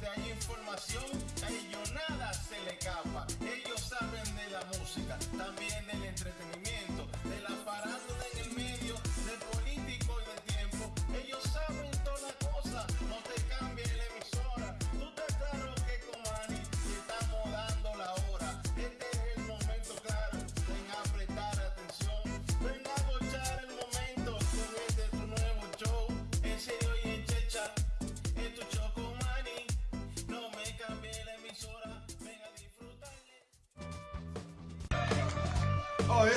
donde hay información, a ellos nada se le escapa.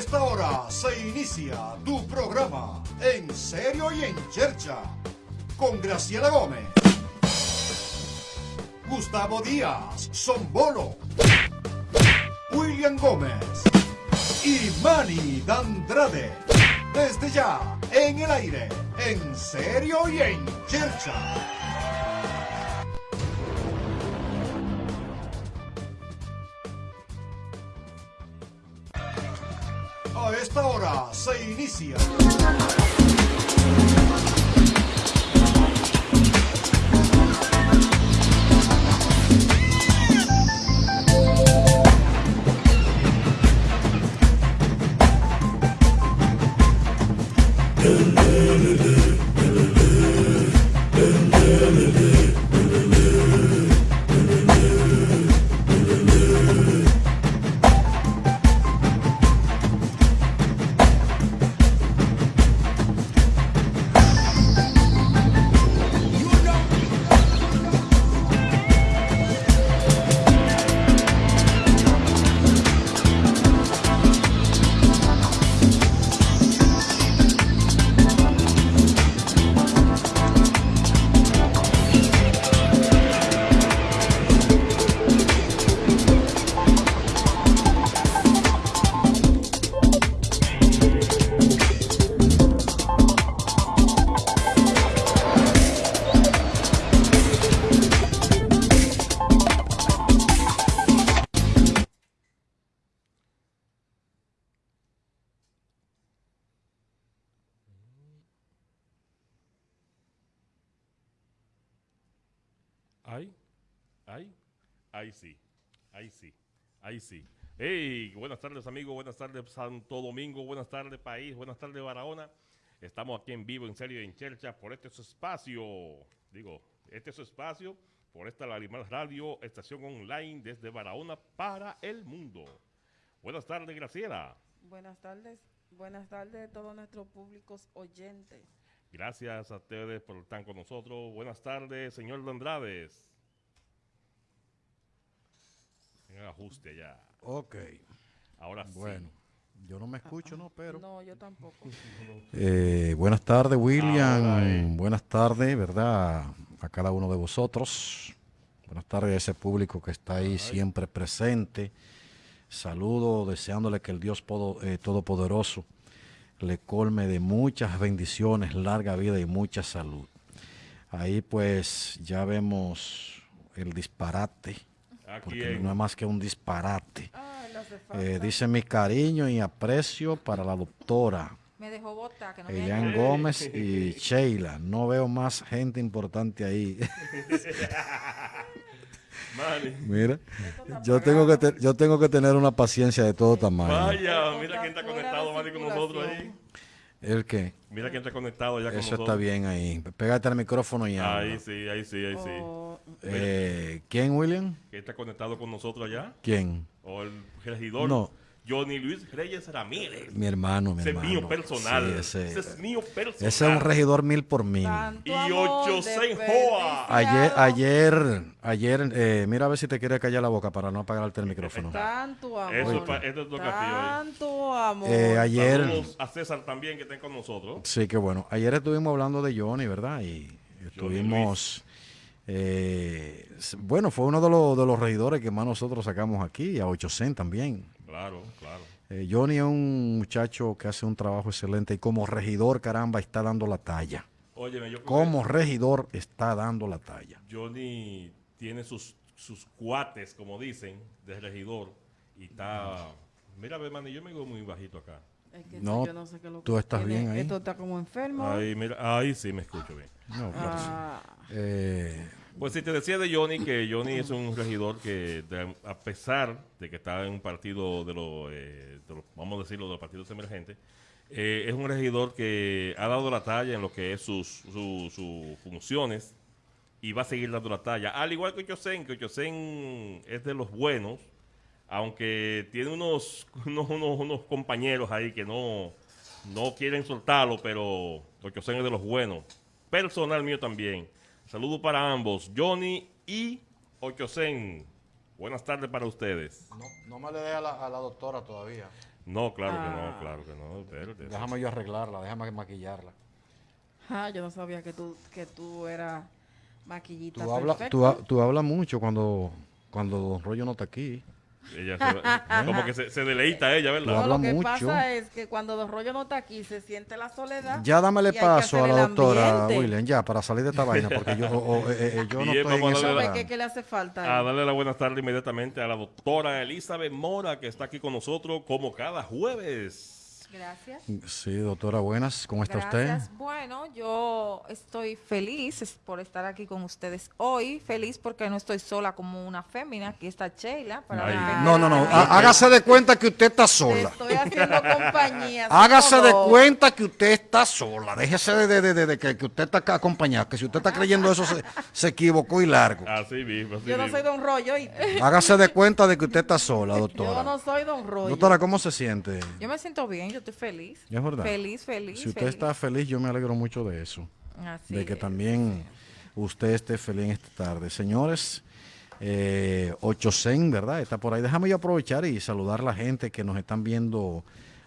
Esta hora se inicia tu programa En Serio y en Chercha con Graciela Gómez, Gustavo Díaz, Son Bolo, William Gómez y Manny Dandrade. Desde ya, en el aire, En Serio y en Chercha. Se inicia. Buenas tardes amigos, buenas tardes Santo Domingo, buenas tardes país, buenas tardes Barahona. Estamos aquí en vivo, en serio, en Chercha, por este su espacio. Digo, este es su espacio, por esta Larimar Radio, estación online desde Barahona para el mundo. Buenas tardes, Graciela. Buenas tardes, buenas tardes a todos nuestros públicos oyentes. Gracias a ustedes por estar con nosotros. Buenas tardes, señor Andrades. En el ajuste ya. Ok, Ahora sí. bueno, yo no me escucho, ¿no? Pero... No, yo tampoco. Eh, buenas tardes, William. Ahora, eh. Buenas tardes, ¿verdad? A cada uno de vosotros. Buenas tardes a ese público que está ahí siempre presente. Saludo deseándole que el Dios podo- eh, Todopoderoso le colme de muchas bendiciones, larga vida y mucha salud. Ahí pues ya vemos el disparate, Aquí porque no es más que un disparate. Falta. Eh, dice mi cariño y aprecio para la doctora Me dejó botar, que no me Elian ayudó. Gómez y Sheila. No veo más gente importante ahí. Mira, yo tengo que te- yo tengo que tener una paciencia de todo tamaño. Vaya, mira quién está conectado, con nosotros ahí. ¿El qué? Mira quién está conectado ya con Eso nosotros. está bien ahí. Pégate al micrófono y habla. Ahí sí, ahí sí, ahí sí. Oh, Eh, ¿Quién, William? ¿Quién está conectado con nosotros allá? ¿Quién? ¿O el regidor? No. Johnny Luis Reyes Ramírez. Mi hermano, mi Ese es mío personal. Sí, ese, ese es mío personal. ese es un regidor mil por mil. tanto Y amor ocho seis desperdiciado. joa. Ayer, ayer, ayer, eh, mira a ver si te quiere callar la boca para no apagarte el micrófono. Tanto amor. Eso esto es lo que. Tanto amor. Eh, ayer, Saludos a César también que está con nosotros. sí que bueno, ayer estuvimos hablando de Johnny, ¿verdad? Y estuvimos, eh, bueno, fue uno de los, de los regidores que más nosotros sacamos aquí, a 800 también. Claro, claro. Eh, Johnny es un muchacho que hace un trabajo excelente y como regidor, caramba, está dando la talla. Óyeme, yo creo Como regidor está dando la talla. Johnny tiene sus, sus cuates, como dicen, de regidor. Y está. Mira, ve, man, yo me veo muy bajito acá. Es que No, yo no sé qué es lo tú estás tiene. bien ahí. Esto está como enfermo. Ahí, mira, ahí sí me escucho bien. No, Ah, eh, Pues si te decía de Johnny, que Johnny es un regidor que a pesar de que está en un partido de los, eh, vamos a decirlo, de los partidos emergentes, eh, es un regidor que ha dado la talla en lo que es sus, su- sus funciones y va a seguir dando la talla. Al igual que Ochosen, que Ochosen es de los buenos, aunque tiene unos, unos, unos, compañeros ahí que no, no quieren soltarlo, pero Ochosen es de los buenos. Personal mío también. Saludos para ambos, Johnny y Ochosen. Buenas tardes para ustedes. No, no me le dé a la, a la doctora todavía. No, claro que Ah. no, claro que no. espérate. Déjame yo arreglarla, déjame maquillarla. Ah, yo no sabía que tú, que tú eras maquillita Tú hablas perfecta. tú, ha- tú hablas mucho cuando, cuando Don Rollo no está aquí. Ella se- como que se, se deleita ella, ¿verdad? No, lo que mucho. pasa es que cuando Don Rollo no está aquí, se siente la soledad. Ya dámele paso a la doctora. William, ya, para salir de esta vaina, porque yo, o- o, eh, eh, yo no estoy en esa darle ¿Sabe la- qué le hace falta? A ahí? darle la buenas tardes inmediatamente a la doctora Elizabeth Mora, que está aquí con nosotros como cada jueves. Gracias. Sí, doctora, buenas, ¿cómo está Gracias. usted? Bueno, yo estoy feliz por estar aquí con ustedes hoy. Feliz porque no estoy sola como una fémina. Aquí está Sheila. Para No, no, no, hágase de cuenta que usted está sola. estoy haciendo compañía. Hágase de cuenta que usted está sola. Déjese de, de- de- de- de que, que usted está acá acompañado. Que si usted está creyendo eso, se, se equivocó y largo. Así mismo, así Yo no mismo. soy Don Rollo. Hágase de cuenta de que usted está sola, Yo doctora. no soy Don Rollo. Doctora, ¿cómo se siente? Yo me siento bien, yo estoy feliz. Es verdad. Feliz, feliz. Si usted feliz. está feliz, yo me alegro mucho de eso. Así de que es. también usted esté feliz en esta tarde. Señores, eh, Ochosen, ¿verdad? Está por ahí. Déjame yo aprovechar y saludar a la gente que nos están viendo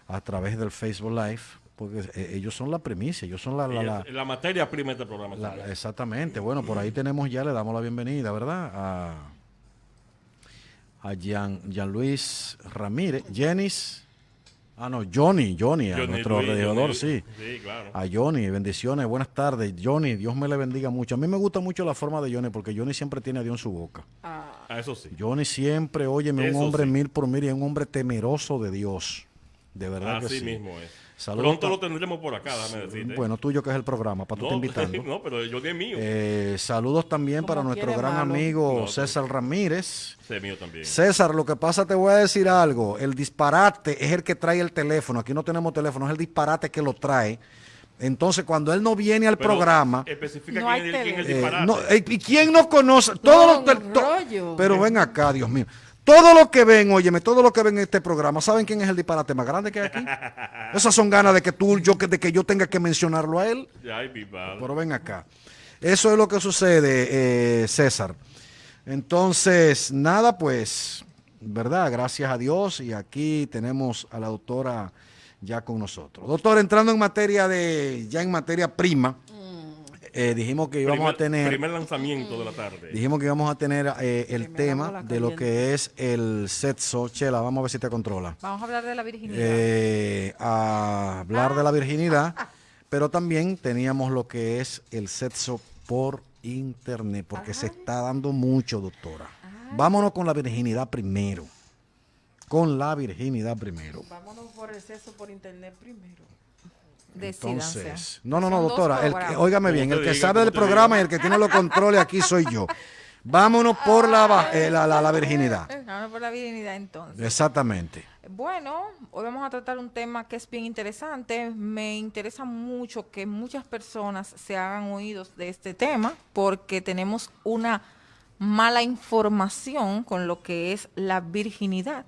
a través del Facebook Live, porque eh, ellos son la primicia, ellos son la... la- la- la materia prima de este programa. la- exactamente. Bueno, por ahí tenemos ya, le damos la bienvenida, ¿verdad? A, a Jean, Jean Luis Ramírez, Jenis, ah no, Johnny, Johnny, a nuestro Johnny- sí. Sí, claro. A Johnny, bendiciones, buenas tardes. Johnny, Dios me le bendiga mucho. A mí me gusta mucho la forma de Johnny porque Johnny siempre tiene a Dios en su boca. Ah, eso sí. Johnny siempre, óyeme, Eso un hombre sí. mil por mil y un hombre temeroso de Dios. De verdad que Así sí. mismo es. Saludos Pronto lo tendremos por acá, déjame decirte. Bueno, tuyo que es el programa, para tú no, te invitando. no, pero yo es mío. Eh, saludos también para nuestro gran malo. amigo No, César Ramírez. Es mío también. César, lo que pasa, te voy a decir algo. El disparate es el que trae el teléfono. Aquí no tenemos teléfono, es el disparate que lo trae. Entonces, cuando él no viene al Pero programa, Especifica No quién, es el- quién es el eh, disparate. no, eh, ¿Y quién no conoce? Todos los to-. Pero ven acá, Dios mío. Todos los que ven, óyeme, todos los que ven este programa, ¿saben quién es el disparate más grande que hay aquí? Esas son ganas de que tú, yo, que- de que yo tenga que mencionarlo a él. Ay, mi madre. Pero ven acá. Eso es lo que sucede, eh, César. Entonces, nada, pues, ¿verdad? Gracias a Dios. Y aquí tenemos a la doctora ya con nosotros. Doctor, entrando en materia de, ya en materia prima, eh, dijimos que íbamos primer, a tener, Primer lanzamiento de la tarde. dijimos que íbamos a tener eh, el tema de lo que es el sexo. Chela, vamos a ver si te controla. Vamos a hablar de la virginidad. Eh, a hablar de la virginidad, pero también teníamos lo que es el sexo por internet, porque se está dando mucho, doctora. Vámonos con la virginidad primero. Con la virginidad primero. Vámonos por el sexo por internet primero. Decídanse. Entonces, no, no, no, Son doctora, el que- óigame bien, el que diga, sabe del programa diga. y el que tiene los controles aquí soy yo. Vámonos por la, eh, la, la- la virginidad. Eh, Vamos por la virginidad entonces. Exactamente. Bueno, hoy vamos a tratar un tema que es bien interesante. Me interesa mucho que muchas personas se hagan oídos de este tema porque tenemos una mala información con lo que es la virginidad.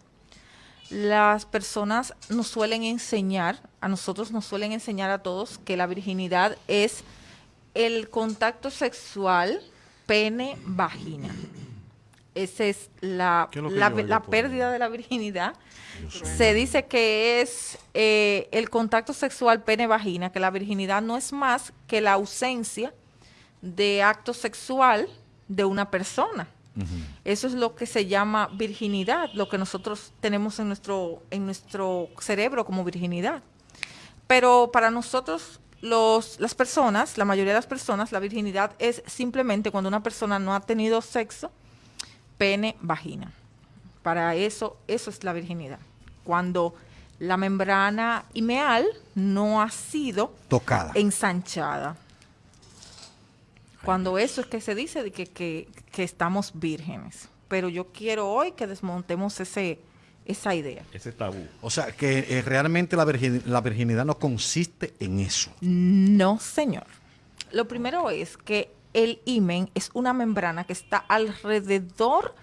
Las personas nos suelen enseñar, a nosotros nos suelen enseñar a todos que la virginidad es el contacto sexual pene-vagina. Esa es la, ¿Qué es lo que la, pérdida de la virginidad. Se dice que es eh, el contacto sexual pene-vagina, que la virginidad no es más que la ausencia de acto sexual de una persona. Eso es lo que se llama virginidad, lo que nosotros tenemos en nuestro, en nuestro cerebro como virginidad. Pero para nosotros, los, las personas, la mayoría de las personas, la virginidad es simplemente cuando una persona no ha tenido sexo, pene, vagina. Para eso, eso es la virginidad. Cuando la membrana imeal no ha sido Tocada. ensanchada. Cuando eso es que se dice de que, que- que estamos vírgenes. Pero yo quiero hoy que desmontemos ese, esa idea. Ese tabú. O sea, que eh, realmente la, virgin- la virginidad no consiste en eso. No, señor. Lo primero es que el himen es una membrana que está alrededor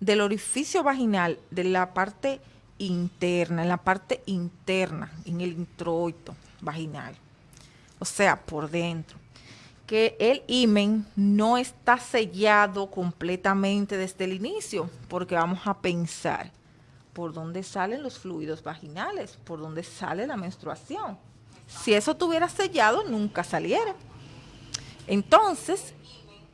del orificio vaginal, de la parte interna, en la parte interna, en el introito vaginal. O sea, por dentro. Que el himen no está sellado completamente desde el inicio, porque vamos a pensar por dónde salen los fluidos vaginales, por dónde sale la menstruación. Si eso tuviera sellado, nunca saliera. Entonces,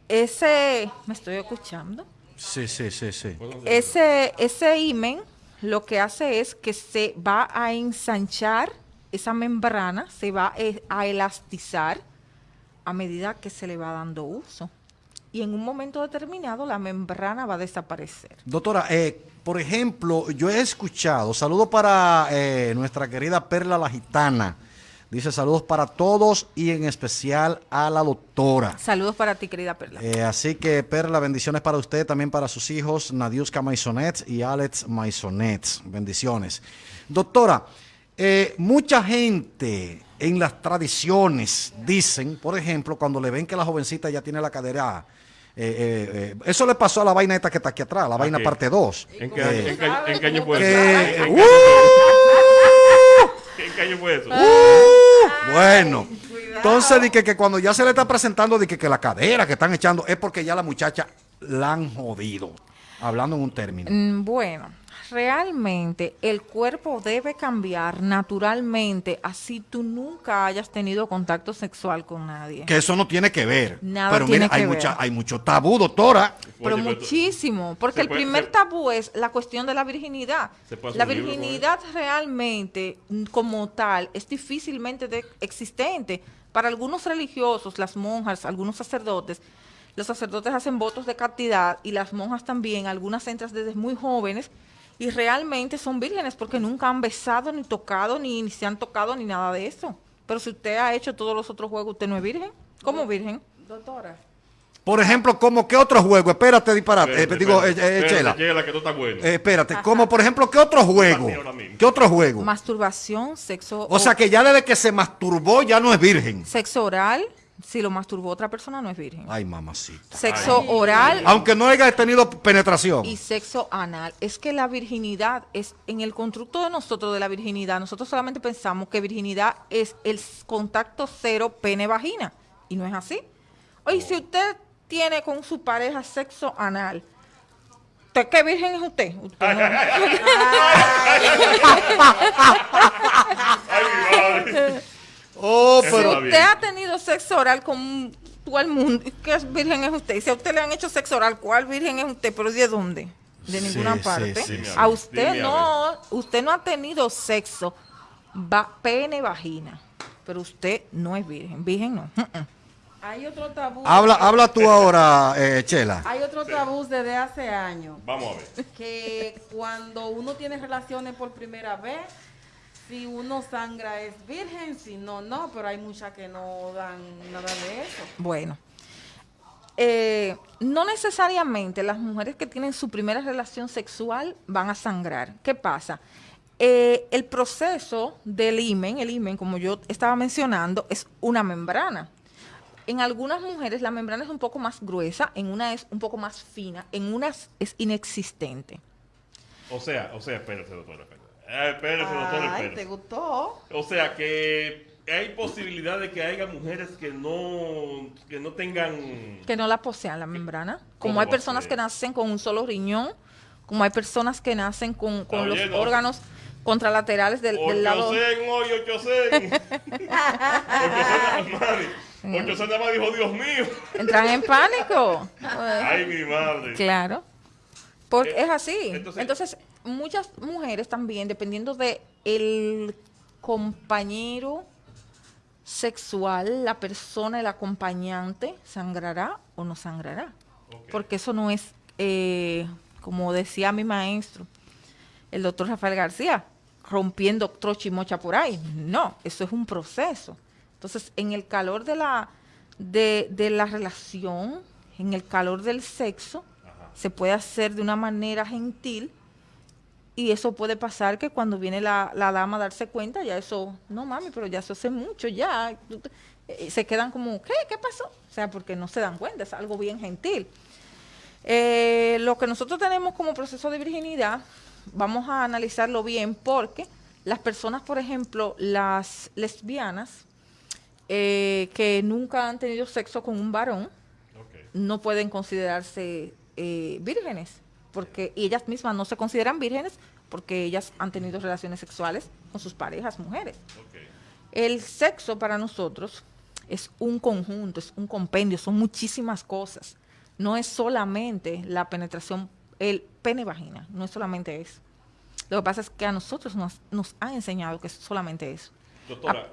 ese, me estoy escuchando, Sí, sí, sí, sí. ese, ese himen lo que hace es que se va a ensanchar esa membrana, se va eh, a elastizar a medida que se le va dando uso. Y en un momento determinado la membrana va a desaparecer. Doctora, eh, por ejemplo, yo he escuchado, saludos para eh, nuestra querida Perla la Gitana. Dice saludos para todos y en especial a la doctora. Saludos para ti, querida Perla. Eh, así que Perla, bendiciones para usted, también para sus hijos, Nadiuska Maisonet y Alex Maisonet. Bendiciones. Doctora, eh, mucha gente en las tradiciones dicen, por ejemplo, cuando le ven que la jovencita ya tiene la cadera, eh, eh, eh, eso le pasó a la vaina esta que está aquí atrás, la vaina parte 2. ¿En qué, año- en qué- en qué año fue Que- eso? ¿En ¡Uh! qué- en qué año fue eso? ¡Uh! Bueno, entonces di que, que cuando ya se le está presentando di que, que la cadera que están echando es porque ya la muchacha la han jodido. Hablando en un término. Mm, Bueno, realmente el cuerpo debe cambiar naturalmente, así tú nunca hayas tenido contacto sexual con nadie. Que eso no tiene que ver. Nada Pero tiene mira, hay, ver. mucha, hay mucho tabú, doctora. Pero muchísimo, porque el puede- primer se- tabú es la cuestión de la virginidad. La virginidad realmente, mm, como tal, es difícilmente de- existente. Para algunos religiosos, las monjas, algunos sacerdotes, los sacerdotes hacen votos de castidad y las monjas también, algunas entran desde muy jóvenes y realmente son vírgenes porque nunca han besado, ni tocado, ni, ni se han tocado, ni nada de eso. Pero si usted ha hecho todos los otros juegos, ¿usted no es virgen? ¿Cómo virgen? Doctora, Por ejemplo, como qué otro juego, espérate, disparate, eh, Espérate, digo, eh, espérate, eh, espérate, Chela, Chela, que tú estás bueno. eh, espérate, como por ejemplo, qué otro juego, qué otro juego. Masturbación, sexo... O sea que ya desde que se masturbó ya no es virgen. Sexo oral, si lo masturbó otra persona, no es virgen. Ay, mamacita. Sexo oral Aunque no haya tenido penetración. y sexo anal. Es que la virginidad es, en el constructo de nosotros de la virginidad, nosotros solamente pensamos que virginidad es el contacto cero pene-vagina. Y no es así. Oye, si usted tiene con su pareja sexo anal, ¿usted qué virgen es usted? Usted no- Ay, mi madre. Oh, pero está usted ha tenido sexo oral con todo el mundo, ¿qué virgen es usted? Y Si a usted le han hecho sexo oral, ¿cuál virgen es usted? ¿Pero de dónde? De ninguna sí, parte. sí, sí. A usted Dime a no, usted no ha tenido sexo va, pene vagina, pero usted no es virgen, virgen no. Hay otro tabú. habla, habla tú ahora, eh, Chela. Hay otro tabú desde hace años. Vamos a ver. Que cuando uno tiene relaciones por primera vez, si uno sangra es virgen, si no, no. Pero hay muchas que no dan nada de eso. Bueno, eh, no necesariamente las mujeres que tienen su primera relación sexual van a sangrar. ¿Qué pasa? Eh, el proceso del himen, el himen, como yo estaba mencionando, es una membrana. En algunas mujeres la membrana es un poco más gruesa, en una es un poco más fina, en unas es inexistente. O sea, o sea, espérate, doctor, espérate. Eh, espérate, doctor. ¿te gustó? O sea que hay posibilidad de que haya mujeres que no, que no tengan... que no la posean la membrana. Como ¿Cómo hay personas que nacen con un solo riñón, como hay personas que nacen con, con los órganos contralaterales del, del lado. 800, hoy 800. 800, Mari. 800 nada más dijo, Dios mío. Entran en pánico. Ay, mi madre. Claro. Porque Eh, es así. entonces- Entonces, muchas mujeres también, dependiendo de el compañero sexual, la persona, el acompañante, sangrará o no sangrará. Porque eso no es, eh, como decía mi maestro, el doctor Rafael García, rompiendo trocha y mocha por ahí. No, eso es un proceso. Entonces, en el calor de la, de, de la relación, en el calor del sexo, se puede hacer de una manera gentil y eso puede pasar que cuando viene la, la dama a darse cuenta, ya eso, no mami, pero ya eso hace mucho, ya, eh, se quedan como, ¿qué? ¿Qué pasó? O sea, porque no se dan cuenta, es algo bien gentil. Eh, lo que nosotros tenemos como proceso de virginidad, vamos a analizarlo bien porque las personas, por ejemplo, las lesbianas eh, que nunca han tenido sexo con un varón, no pueden considerarse eh, vírgenes, porque y ellas mismas no se consideran vírgenes porque ellas han tenido relaciones sexuales con sus parejas mujeres. Ok. El sexo para nosotros es un conjunto, es un compendio, son muchísimas cosas. No es solamente la penetración, el pene-vagina, no es solamente eso. Lo que pasa es que a nosotros nos, nos han enseñado que es solamente eso. Doctora,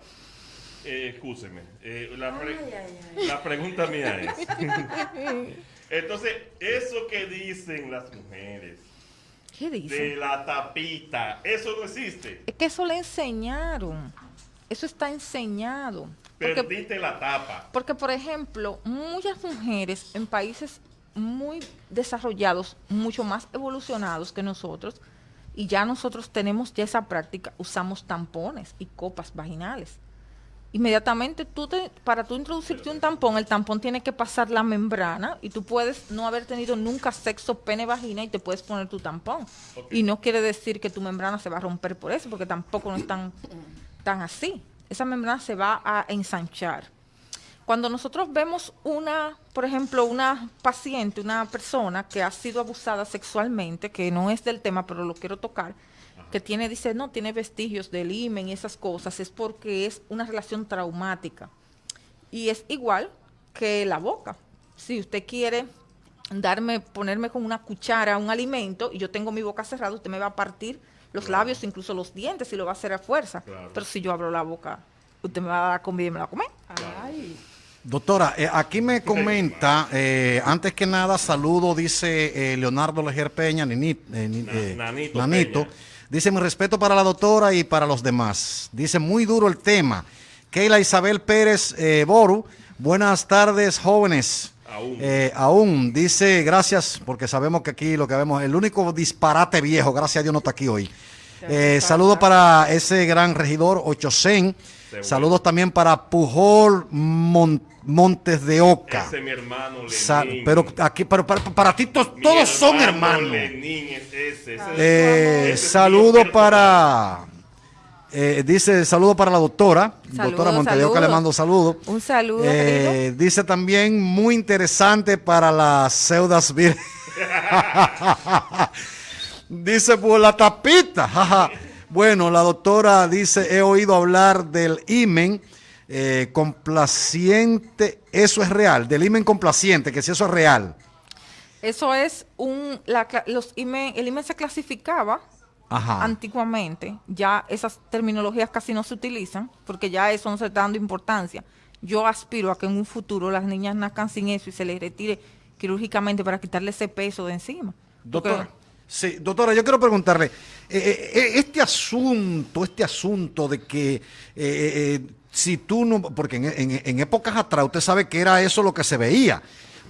eh, escúcheme. eh, la, pre- la pregunta mía es. Entonces, eso que dicen las mujeres ¿Qué de dicen? la tapita, eso no existe. Es que eso le enseñaron. Eso está enseñado. Porque Perdiste la tapa. Porque, por ejemplo, muchas mujeres en países muy desarrollados, mucho más evolucionados que nosotros, y ya nosotros tenemos ya esa práctica, usamos tampones y copas vaginales. Inmediatamente, tú te, para tú introducirte un tampón, el tampón tiene que pasar la membrana y tú puedes no haber tenido nunca sexo pene-vagina y te puedes poner tu tampón. Y no quiere decir que tu membrana se va a romper por eso, porque tampoco no es tan, tan así. Esa membrana se va a ensanchar. Cuando nosotros vemos una, por ejemplo, una paciente, una persona que ha sido abusada sexualmente, que no es del tema, pero lo quiero tocar, que tiene, dice, no, tiene vestigios del himen y esas cosas, es porque es una relación traumática. Y es igual que la boca. Si usted quiere darme, ponerme con una cuchara un alimento y yo tengo mi boca cerrada, usted me va a partir los labios, incluso los dientes, y lo va a hacer a fuerza. Claro. Pero si yo abro la boca, usted me va a dar comida y me la va a comer. Ay, Doctora, eh, aquí me comenta, eh, antes que nada, saludo, dice eh, Leonardo Lejer Peña, Nini- ni- Na- eh, Nanito Nanito. Peña. Dice, mi respeto para la doctora y para los demás. Dice, muy duro el tema. Keila Isabel Pérez eh, Boru, buenas tardes, jóvenes. Aún. Eh, aún, dice, gracias, porque sabemos que aquí lo que vemos, el único disparate viejo, gracias a Dios no está aquí hoy. Eh, saludos para ese gran regidor. Seguro. Saludos también para Pujol Mon- Montes de Oca. Ese es mi hermano Lenín. Sa- pero aquí, pero para, para ti to- Mi todos son hermano hermanos. Eh, saludo mi para, eh, dice, saludo para la doctora, Saludos, doctora Montes de Oca, le saludos. mando saludos. Un saludo, Eh, dice también muy interesante para las pseudas vir- dice por la tapita. jaja. bueno, la doctora dice, he oído hablar del imen eh, complaciente. Eso es real, del imen complaciente, que si eso es real. Eso es un, la los IME, el IME se clasificaba Ajá. antiguamente, ya esas terminologías casi no se utilizan, porque ya eso no se está dando importancia. Yo aspiro a que en un futuro las niñas nazcan sin eso y se les retire quirúrgicamente para quitarle ese peso de encima. Porque- Doctora, sí, doctora, yo quiero preguntarle, eh, eh, eh, este asunto, este asunto de que eh, si tú no, porque en, en- en épocas atrás usted sabe que era eso lo que se veía.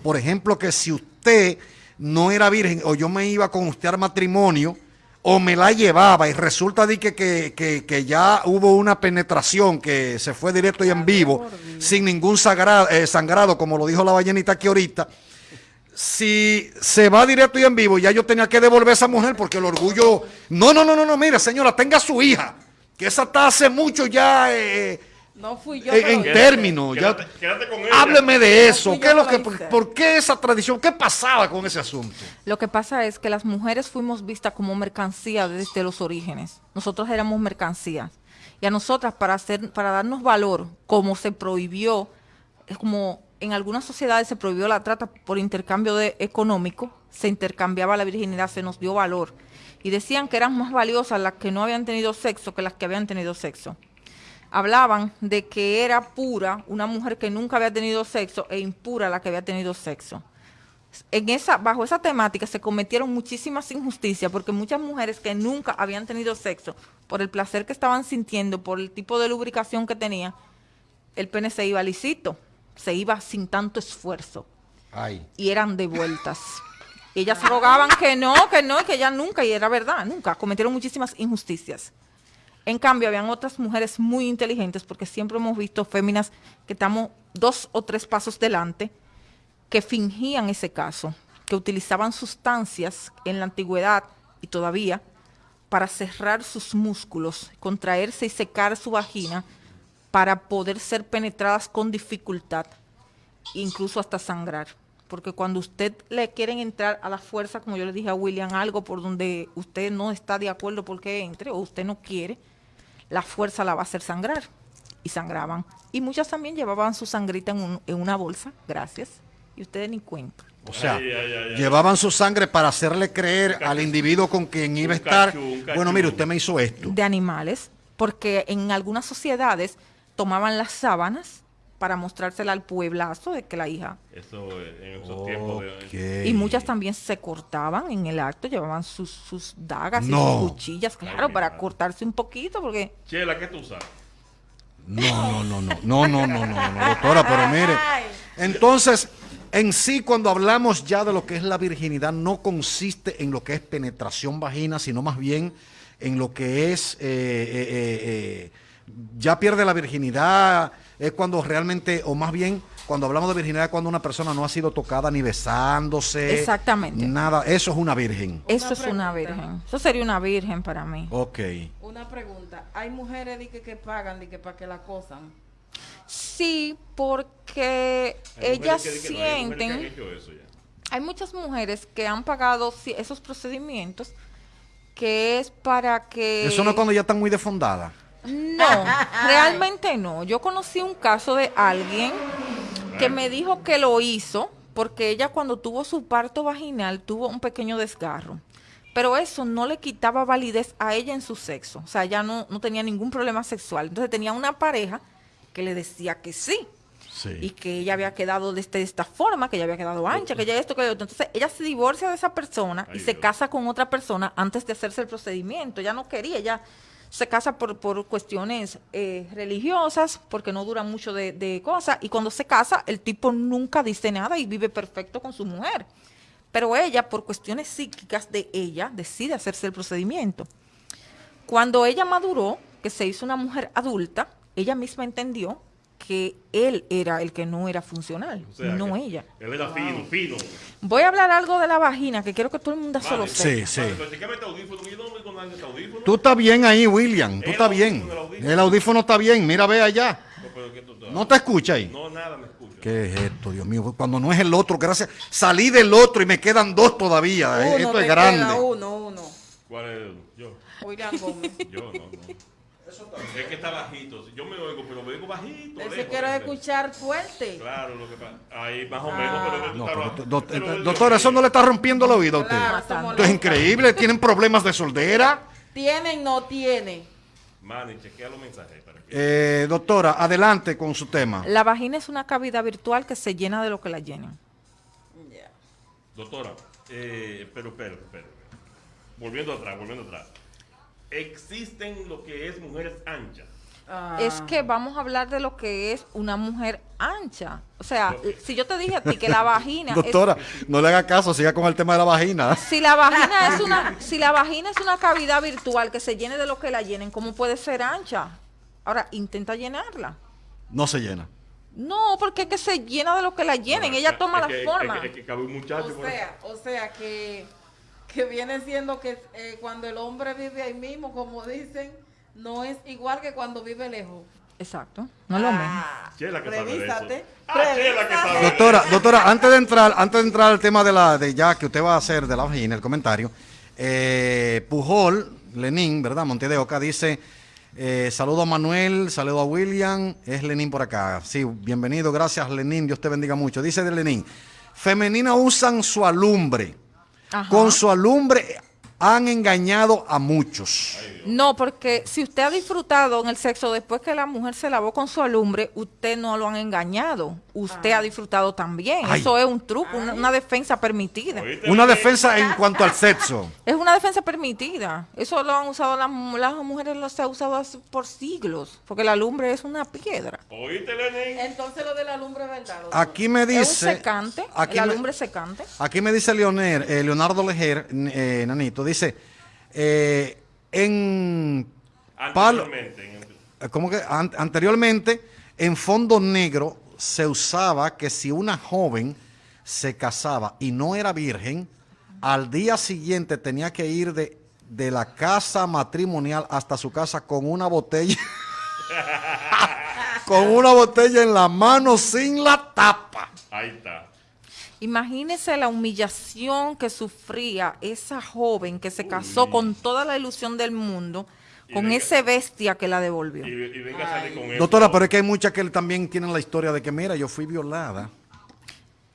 Por ejemplo, que si usted no era virgen o yo me iba con usted al matrimonio o me la llevaba y resulta de que, que, que- que ya hubo una penetración que se fue directo y en vivo, sin ningún sagrado, eh, sangrado, como lo dijo la ballenita aquí ahorita, si se va directo y en vivo, ya yo tenía que devolver a esa mujer porque el orgullo. No, no, no, no, no, mire, señora, tenga su hija, que esa está hace mucho ya eh, No fui yo. en, pero- en términos. ya- Quédate, quédate con ella. Hábleme de eso. ¿Qué es lo que por qué esa tradición? ¿Qué pasaba con ese asunto? Lo que pasa es que las mujeres fuimos vistas como mercancía desde los orígenes. Nosotros éramos mercancías. Y a nosotras, para, hacer, para darnos valor, como se prohibió, es como en algunas sociedades se prohibió la trata por intercambio de, económico, se intercambiaba la virginidad, se nos dio valor. Y decían que eran más valiosas las que no habían tenido sexo que las que habían tenido sexo. Hablaban de que era pura una mujer que nunca había tenido sexo e impura la que había tenido sexo en esa, bajo esa temática se cometieron muchísimas injusticias porque muchas mujeres que nunca habían tenido sexo, por el placer que estaban sintiendo, por el tipo de lubricación que tenía, el pene se iba lisito. Se iba sin tanto esfuerzo Ay. y eran devueltas. Ellas rogaban que no, que no, que ya nunca, y era verdad, nunca. Cometieron muchísimas injusticias. En cambio, habían otras mujeres muy inteligentes, porque siempre hemos visto féminas que estamos dos o tres pasos delante, que fingían ese caso, que utilizaban sustancias en la antigüedad y todavía para cerrar sus músculos, contraerse y secar su vagina para poder ser penetradas con dificultad, incluso hasta sangrar. Porque cuando usted le quieren entrar a la fuerza, como yo le dije a William, algo por donde usted no está de acuerdo porque entre o usted no quiere, la fuerza la va a hacer sangrar. Y sangraban. Y muchas también llevaban su sangrita en, un- en una bolsa, gracias. Y ustedes ni cuenta. O sea, Ay, ay, ay, ay. llevaban su sangre para hacerle creer al individuo con quien iba a estar. cachú, un cachú. Bueno, mire, usted me hizo esto. de animales, porque en algunas sociedades tomaban las sábanas para mostrársela al pueblazo de que la hija. Eso eh, en esos tiempos de... Y muchas también se cortaban en el acto, llevaban sus, sus dagas y sus cuchillas, claro, para madre. cortarse un poquito, porque Chela, ¿qué tú usas? No, no, no, no, no, no, no, no, no, doctora, pero mire. Entonces, en sí, cuando hablamos ya de lo que es la virginidad, no consiste en lo que es penetración vagina, sino más bien en lo que es, eh, eh, eh, eh, ya pierde la virginidad, es cuando realmente, o más bien, cuando hablamos de virginidad, cuando una persona no ha sido tocada ni besándose. Exactamente. Nada, eso es una virgen. eso es una virgen. Eso sería una virgen para mí. Ok. Una pregunta. Hay mujeres di que, que pagan di que para que la acosan. Sí, porque Hay ellas mujeres que- que no, hay mujeres que han sienten... hecho eso ya. Hay muchas mujeres que han pagado sí, esos procedimientos que es para que... Eso no es cuando ya están muy defondadas. No, realmente no. Yo conocí un caso de alguien que me dijo que lo hizo porque ella cuando tuvo su parto vaginal tuvo un pequeño desgarro. Pero eso no le quitaba validez a ella en su sexo. O sea, ella no, no tenía ningún problema sexual. Entonces tenía una pareja que le decía que sí. Sí. Y que ella había quedado de, este- de esta forma, que ella había quedado ancha, que ella esto, que otro. Entonces ella se divorcia de esa persona y se casa con otra persona antes de hacerse el procedimiento. Ella no quería, ella se casa por, por cuestiones eh, religiosas, porque no dura mucho de, de cosas. Y cuando se casa, el tipo nunca dice nada y vive perfecto con su mujer. Pero ella, por cuestiones psíquicas de ella, decide hacerse el procedimiento. Cuando ella maduró, que se hizo una mujer adulta, ella misma entendió que él era el que no era funcional, O sea, no ella. Él era fino, fino. Voy a hablar algo de la vagina, que quiero que todo el mundo se lo Vale. sepa. Sí, sí. Vale. Tú estás bien ahí, William. Tú estás bien. el audífono. El audífono está bien. Mira, ve allá. No, pero que tú- ¿No te escucha ahí? No, nada me escucho. ¿Qué es esto, Dios mío? Cuando no es el otro, gracias. Salí del otro y me quedan dos todavía. Uno esto es grande. queda, uno, uno. ¿Cuál es? Yo. William Gómez. Yo, no, no. Es que está bajito. Yo me oigo, pero me oigo bajito. Él se quiere escuchar fuerte. Claro, lo que pasa. Ahí más o menos, pero que tú No, pero, do- Pero doctora, eso no le está rompiendo el oído a usted. Claro, Esto es increíble. ¿Tienen problemas de soldera? ¿Tiene no tiene? Manny, chequea los mensajes para que. Eh, doctora, adelante con su tema. La vagina es una cavidad virtual que se llena de lo que la llenan. Ya. Doctora, eh, pero espera, espera. Volviendo atrás, volviendo atrás. Existen lo que es mujeres anchas. Ah. Es que vamos a hablar de lo que es una mujer ancha. O sea, si yo te dije a ti que la vagina es Doctora, no le haga caso, siga con el tema de la vagina. Si la vagina es una, si la vagina es una cavidad virtual que se llene de lo que la llenen, ¿cómo puede ser ancha? Ahora, intenta llenarla. No se llena. No, porque es que se llena de lo que la llenen, No, ella toma la que- forma. Es que, es que cabe un muchacho. O por sea, o sea que, que viene siendo que eh, cuando el hombre vive ahí mismo, como dicen, no es igual que cuando vive lejos. Exacto, no es lo mismo. Ah, Chela que revísate. Ah, Chela que revísate. sabe de Doctora, doctora, antes de entrar, antes de entrar al tema de la de ya que usted va a hacer de la vagina, el comentario, eh, Pujol, Lenín, ¿verdad? Monte de Oca dice, eh, saludo a Manuel, saludo a William, es Lenín por acá. Sí, bienvenido, gracias Lenín, Dios te bendiga mucho. Dice de Lenín, femenina usan su alumbre. Ajá. Con su alumbre han engañado a muchos. No, porque si usted ha disfrutado en el sexo después que la mujer se lavó con su alumbre, usted no lo han engañado. Usted ha disfrutado también. Ay. Eso es un truco, una, una defensa permitida. ¿Oíste, Una defensa en cuanto al sexo. Es una defensa permitida. Eso lo han usado las, mu- las mujeres, lo se ha usado por siglos, porque la alumbre es una piedra. ¿Oíste? Entonces lo de la lumbre, ¿verdad? doctor? Aquí me es un dice. secante, aquí la me- es secante. Aquí me dice Leonel, eh, Leonardo Lejer, n- eh, Nanito, dice, eh, en Anteriormente, eh, ¿cómo que? An- anteriormente, en fondo negro se usaba que si una joven se casaba y no era virgen, al día siguiente tenía que ir de, de la casa matrimonial hasta su casa con una botella, con una botella en la mano sin la tapa. Ahí está. Imagínese la humillación que sufría esa joven que se casó con toda la ilusión del mundo, con venga- ese bestia que la devolvió. Y, y venga a salir con eso. Doctora, pero es que hay muchas que también tienen la historia de que, mira, yo fui violada.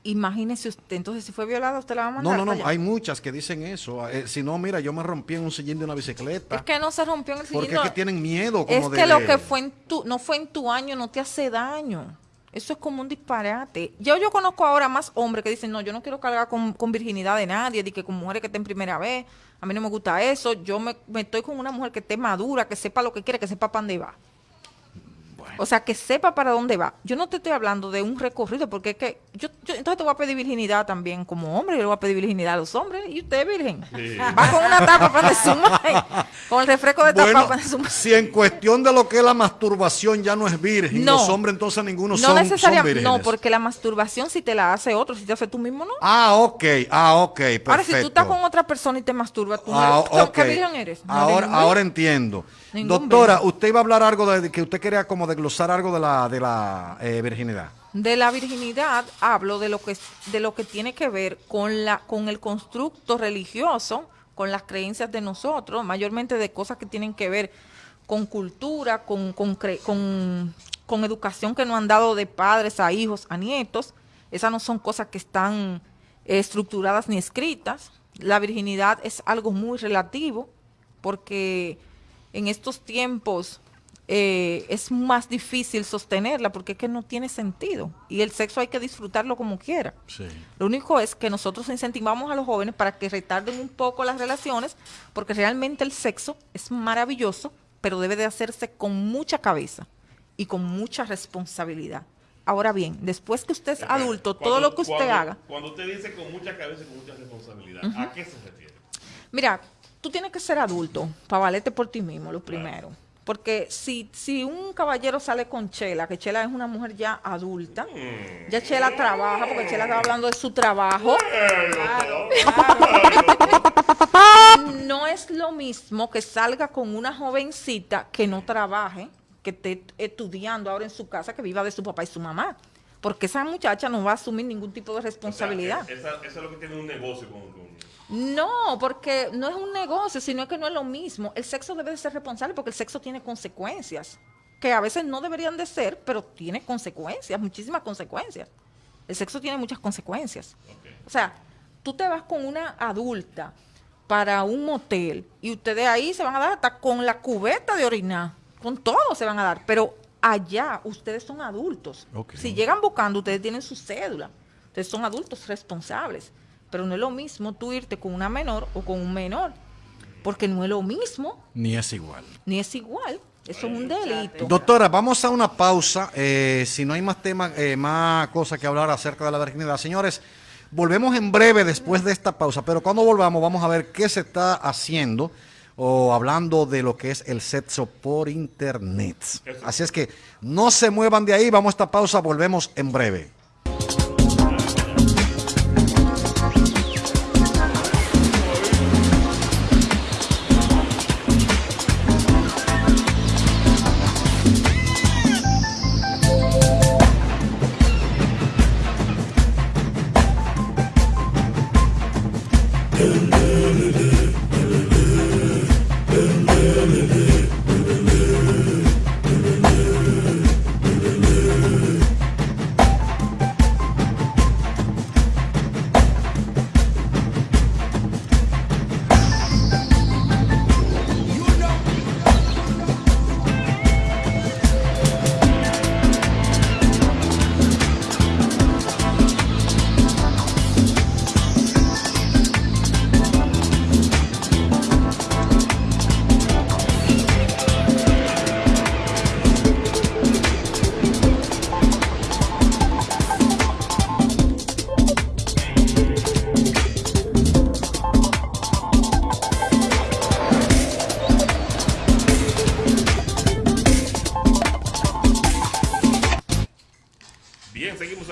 Imagínese usted, entonces si fue violada, usted la va a No, mandar. no, no, allá? hay muchas que dicen eso. Eh, si no, mira, yo me rompí en un sillín de una bicicleta. Es que no se rompió en el porque sillín, es que no- tienen miedo como Es de... que lo que fue en tu, no fue en tu año, no te hace daño. Eso es como un disparate. Yo, yo conozco ahora más hombres que dicen, no, yo no quiero cargar con, con virginidad de nadie, de que con mujeres que estén primera vez, a mí no me gusta eso, yo me, me estoy con una mujer que esté madura, que sepa lo que quiere, que sepa para dónde va. O sea, que sepa para dónde va. Yo no te estoy hablando de un recorrido, porque es que yo, yo entonces te voy a pedir virginidad también como hombre, yo le voy a pedir virginidad a los hombres, y usted virgen. Sí. Va con una tapa para sumar, con el refresco de tapa Bueno, para sumar. si en cuestión de lo que es la masturbación ya no es virgen, No. los hombres entonces ninguno No son, son necesariamente, vírgenes. no, porque la masturbación si te la hace otro, si te hace tú mismo, no. Ah, ok, ah, ok, perfecto. Ahora, si tú estás con otra persona y te masturbas, tú no Ah, eres-. ¿qué virgen eres? No eres ahora, ahora entiendo. Ningún Doctora, virgen. usted iba a hablar algo de que usted quería como desglosar algo de la, de la eh, virginidad. De la virginidad hablo de lo que de lo que tiene que ver con la con el constructo religioso, con las creencias de nosotros, mayormente de cosas que tienen que ver con cultura, con con, con, con educación que nos han dado de padres a hijos, a nietos. Esas no son cosas que están eh, estructuradas ni escritas. La virginidad es algo muy relativo porque en estos tiempos eh, es más difícil sostenerla porque es que no tiene sentido y el sexo hay que disfrutarlo como quiera. Sí. Lo único es que nosotros incentivamos a los jóvenes para que retarden un poco las relaciones porque realmente el sexo es maravilloso, pero debe de hacerse con mucha cabeza y con mucha responsabilidad. Ahora bien, después que usted es adulto, todo lo que usted cuando- haga, Cuando usted dice con mucha cabeza y con mucha responsabilidad, ¿a qué se refiere? Mira, tú tienes que ser adulto para valerte por ti mismo, lo primero. Porque si, si un caballero sale con Chela, que Chela es una mujer ya adulta, Mm. ya Chela trabaja, porque Chela está hablando de su trabajo, no es lo mismo que salga con una jovencita que no trabaje, que esté estudiando ahora en su casa, que viva de su papá y su mamá. Porque esa muchacha no va a asumir ningún tipo de O sea, responsabilidad. esa- eso es lo que tiene un negocio con, con- No, porque no es un negocio, sino que no es lo mismo. El sexo debe de ser responsable porque el sexo tiene consecuencias, que a veces no deberían de ser, pero tiene consecuencias, muchísimas consecuencias. El sexo tiene muchas consecuencias. O sea, tú te vas con una adulta para un motel y ustedes ahí se van a dar hasta con la cubeta de orinar, con todo se van a dar, pero allá ustedes son adultos. Si llegan buscando, ustedes tienen su cédula. Ustedes son adultos responsables. Pero no es lo mismo tú irte con una menor o con un menor. Porque no es lo mismo, Ni es igual. ni es igual. Eso es un delito. Doctora, vamos a una pausa. eh, si no hay más temas, eh, más cosas que hablar acerca de la virginidad. Señores, volvemos en breve después de esta pausa. Pero cuando volvamos, vamos a ver qué se está haciendo o hablando de lo que es el sexo por internet. Así es que no se muevan de ahí. Vamos a esta pausa. Volvemos en breve.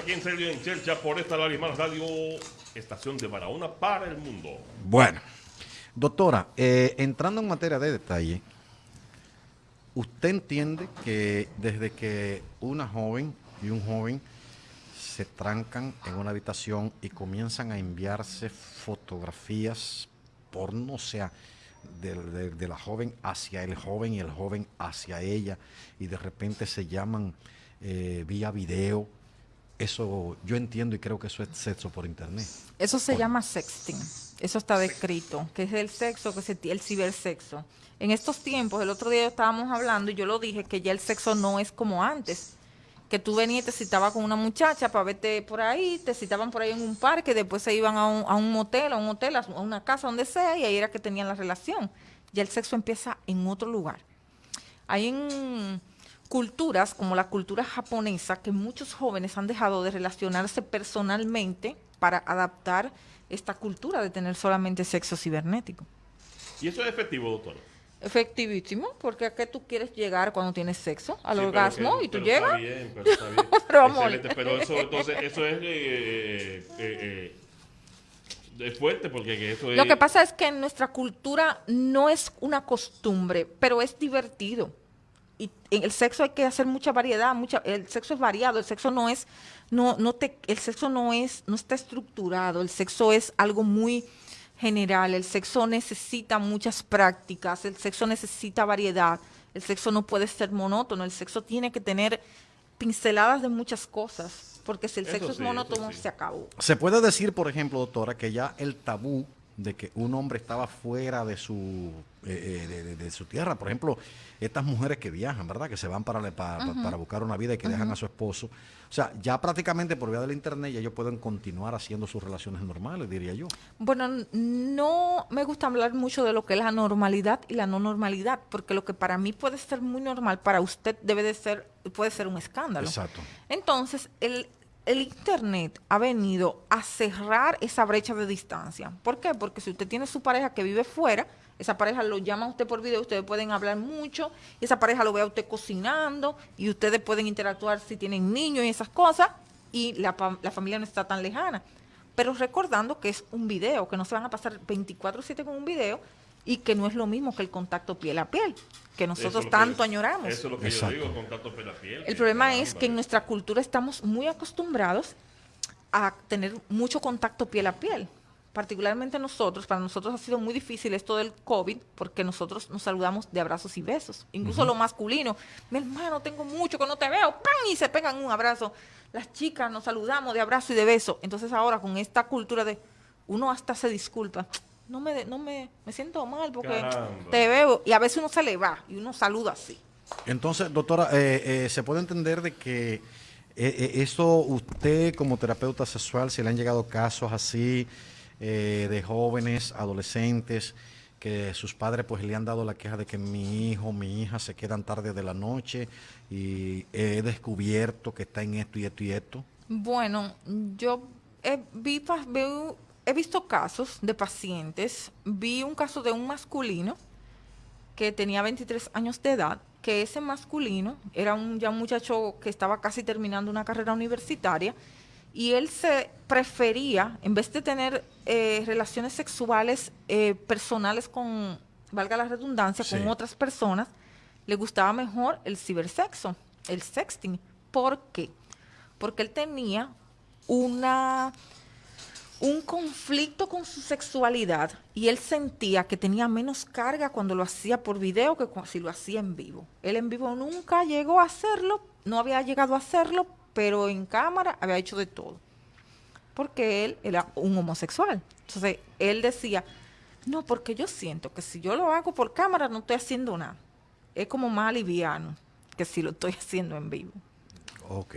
Serio en Chercha por esta Larimar Radio, estación de Barahona para el mundo. Bueno, doctora, eh, entrando en materia de detalle, ¿usted entiende que desde que una joven y un joven se trancan en una habitación y comienzan a enviarse fotografías porno, o sea, de la joven hacia el joven y el joven hacia ella, y de repente se llaman eh, vía video? Eso yo entiendo y creo que eso es sexo por internet. Eso se llama sexting. Eso está descrito, que es el sexo, que es el cibersexo. En estos tiempos, el otro día estábamos hablando y yo lo dije, que ya el sexo no es como antes. Que tú venías y te citabas con una muchacha para verte por ahí, te citaban por ahí en un parque, después se iban a un, a un motel, a un hotel, a una casa, donde sea, y ahí era que tenían la relación. Ya el sexo empieza en otro lugar. Hay en culturas como la cultura japonesa que muchos jóvenes han dejado de relacionarse personalmente para adaptar esta cultura de tener solamente sexo cibernético. ¿Y eso es efectivo, doctor? Efectivísimo, porque a qué tú quieres llegar cuando tienes sexo, al Sí, orgasmo, que- y tú pero llegas. Está bien, pero está bien. Pero, amor. Excelente, pero eso, entonces, eso es eh, eh, eh, es fuerte porque que eso es... Lo que pasa es que en nuestra cultura no es una costumbre, pero es divertido. Y en el sexo hay que hacer mucha variedad, mucha, el sexo es variado, el sexo no es, no, no te, el sexo no es, no está estructurado, el sexo es algo muy general, el sexo necesita muchas prácticas, el sexo necesita variedad, el sexo no puede ser monótono, el sexo tiene que tener pinceladas de muchas cosas, porque si el Eso sexo es sí, monótono sí. se acabó. Se puede decir, por ejemplo, doctora, que ya el tabú de que un hombre estaba fuera de su eh, eh, de, de- de su tierra, por ejemplo, estas mujeres que viajan, ¿verdad? Que se van para, para, para buscar una vida y que dejan a su esposo. O sea, ya prácticamente por vía del internet ya ellos pueden continuar haciendo sus relaciones normales, diría yo. Bueno, no me gusta hablar mucho de lo que es la normalidad y la no normalidad, porque lo que para mí puede ser muy normal, para usted debe de ser, puede ser un escándalo. Exacto. Entonces, el, el Internet ha venido a cerrar esa brecha de distancia. ¿Por qué? Porque si usted tiene su pareja que vive fuera, esa pareja lo llama a usted por video, ustedes pueden hablar mucho, y esa pareja lo ve a usted cocinando, y ustedes pueden interactuar si tienen niños y esas cosas, y la, la familia no está tan lejana. Pero recordando que es un video, que no se van a pasar 24/7 con un video, y que no es lo mismo que el contacto piel a piel, que nosotros que- tanto añoramos. Eso es lo que Exacto. yo digo, contacto piel a piel. El problema es que en nuestra cultura estamos muy acostumbrados a tener mucho contacto piel a piel. Particularmente nosotros, para nosotros ha sido muy difícil esto del COVID porque nosotros nos saludamos de abrazos y besos. Incluso lo masculino. Mi hermano, tengo mucho que no te veo. ¡Pam! Y se pegan un abrazo. Las chicas nos saludamos de abrazo y de beso. Entonces ahora con esta cultura de uno hasta se disculpa. No me, de- no me, me siento mal porque Caramba. te veo. Y a veces uno se le va y uno saluda así. Entonces, doctora, eh, eh, se puede entender de que eh, eh, eso usted como terapeuta sexual, si le han llegado casos así eh, de jóvenes, adolescentes, que sus padres pues le han dado la queja de que mi hijo, mi hija se quedan tarde de la noche y he descubierto que está en esto y esto y esto. Bueno, yo he, vi veo- he visto casos de pacientes. Vi un caso de un masculino que tenía 23 años de edad, que ese masculino era un, ya un muchacho que estaba casi terminando una carrera universitaria y él se prefería, en vez de tener eh, relaciones sexuales eh, personales con, valga la redundancia, Sí. con otras personas, le gustaba mejor el cibersexo, el sexting. ¿Por qué? Porque él tenía una un conflicto con su sexualidad y él sentía que tenía menos carga cuando lo hacía por video que si lo hacía en vivo. Él en vivo nunca llegó a hacerlo, no había llegado a hacerlo, pero en cámara había hecho de todo. Porque él era un homosexual. Entonces, él decía, no, porque yo siento que si yo lo hago por cámara no estoy haciendo nada. Es como más liviano que si lo estoy haciendo en vivo. Ok.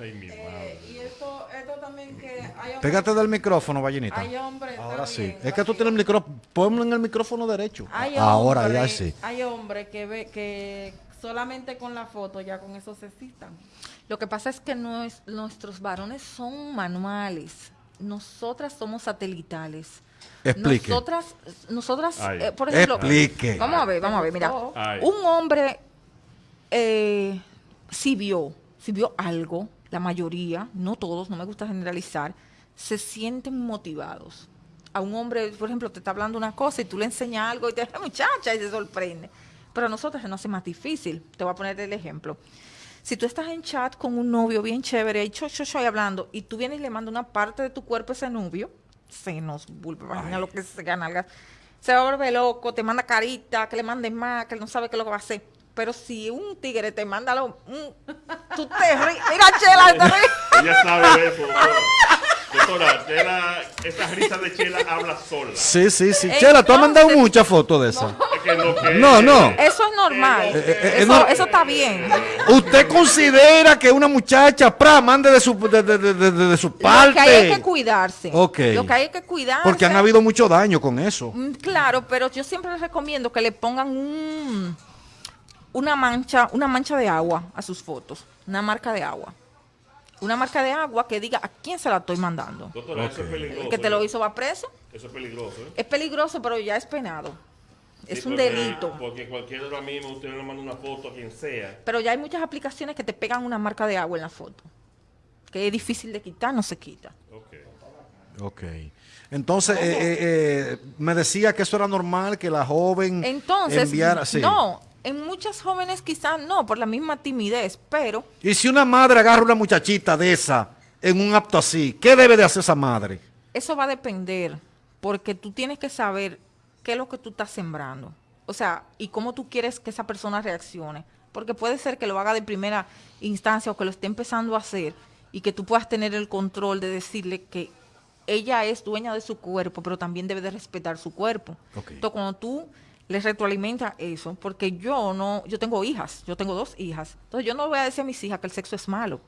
Ay, mi madre. Y esto, esto también que hay hombres, Pégate del micrófono, Vallenita. hay hombres Ahora sí. Es que tú tienes el micrófono, ponlo en el micrófono derecho. Hay Ahora ya sí. Hay hombres que ve que solamente con la foto ya con eso se excitan. Lo que pasa es que nues- nuestros varones son manuales, nosotras somos satelitales. Explique. Nosotras, nosotras eh, por ejemplo, Explique. vamos a ver, vamos a ver, mira, Ay. un hombre eh, si vio, si vio algo la mayoría, no todos, no me gusta generalizar, se sienten motivados. A un hombre, por ejemplo, te está hablando una cosa y tú le enseñas algo y te dice, muchacha, y se sorprende. Pero a nosotros se nos hace más difícil. Te voy a poner el ejemplo. Si tú estás en chat con un novio bien chévere y cho, cho, cho, y hablando, y tú vienes y le mandas una parte de tu cuerpo a ese novio, senos, vulva, vagina, lo que sea, nalgas, se va a volver loco, te manda carita, que le mandes más, que él no sabe qué es lo que va a hacer. Pero si un tigre te manda lo, un- tú te ríes. Mira, Chela, te ríes. Ella sabe eso, doctora. Chela, esa risa de Chela habla sola. Sí, sí, sí. Chela, tú has mandado muchas fotos de esas. Es que No, no. Eso es normal. Eh, eh, eh, eso, no- eso está bien. ¿Usted considera que una muchacha pra, mande de su, de, de- de- de- de su parte? Lo que hay es que cuidarse. Ok. Lo que hay es que cuidarse. Porque han habido mucho daño con eso. Mm, Claro, pero yo siempre les recomiendo que le pongan un, una mancha, una mancha de agua a sus fotos, una marca de agua. Una marca de agua que diga a quién se la estoy mandando. Doctora, eso es peligroso. El que te lo ¿eh? hizo va preso. Eso es peligroso, ¿eh? Es peligroso, pero ya es penado. Es un porque- delito. Porque cualquier hora mismo usted le manda una foto a quien sea. Pero ya hay muchas aplicaciones que te pegan una marca de agua en la foto. Que es difícil de quitar, no se quita. Ok. Ok. Entonces, eh, eh, eh, me decía que eso era normal, que la joven Entonces, enviara... sí. no, en muchas jóvenes quizás no, por la misma timidez, pero Y si una madre agarra una muchachita de esa en un acto así, ¿qué debe de hacer esa madre? Eso va a depender, porque tú tienes que saber qué es lo que tú estás sembrando. O sea, y cómo tú quieres que esa persona reaccione. Porque puede ser que lo haga de primera instancia o que lo esté empezando a hacer y que tú puedas tener el control de decirle que ella es dueña de su cuerpo, pero también debe de respetar su cuerpo. Entonces, cuando tú le retroalimentas eso, porque yo no, yo tengo hijas, yo tengo dos hijas. Entonces, yo no voy a decir a mis hijas que el sexo es malo